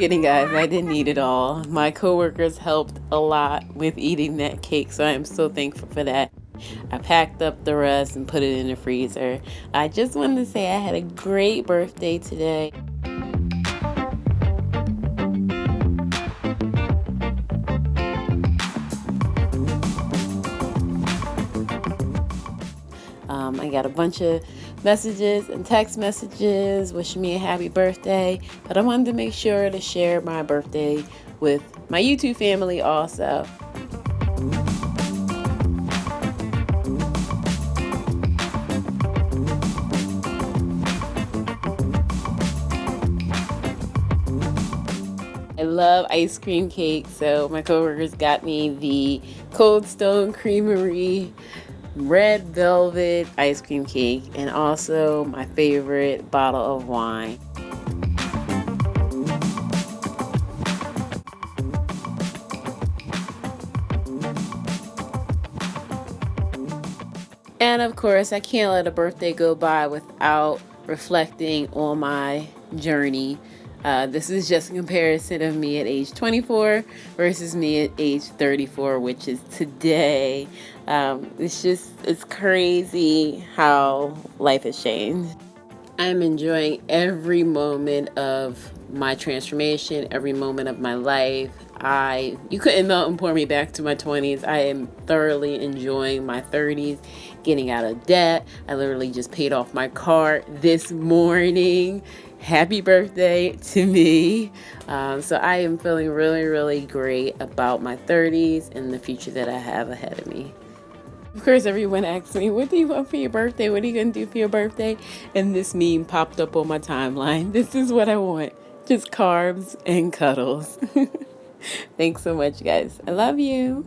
kidding guys, I didn't eat it all. My coworkers helped a lot with eating that cake, so I am so thankful for that. I packed up the rest and put it in the freezer. I just wanted to say I had a great birthday today. Um, I got a bunch of messages and text messages wishing me a happy birthday, but I wanted to make sure to share my birthday with my YouTube family also. I love ice cream cake, so my coworkers got me the Cold Stone Creamery red velvet ice cream cake and also my favorite bottle of wine. And of course, I can't let a birthday go by without reflecting on my journey uh, this is just a comparison of me at age 24 versus me at age 34, which is today. Um, it's just, it's crazy how life has changed. I'm enjoying every moment of my transformation, every moment of my life. I you couldn't melt and pour me back to my 20s. I am thoroughly enjoying my 30s, getting out of debt. I literally just paid off my car this morning happy birthday to me. Um, so I am feeling really, really great about my 30s and the future that I have ahead of me. Of course, everyone asks me, what do you want for your birthday? What are you going to do for your birthday? And this meme popped up on my timeline. This is what I want. Just carbs and cuddles. Thanks so much, guys. I love you.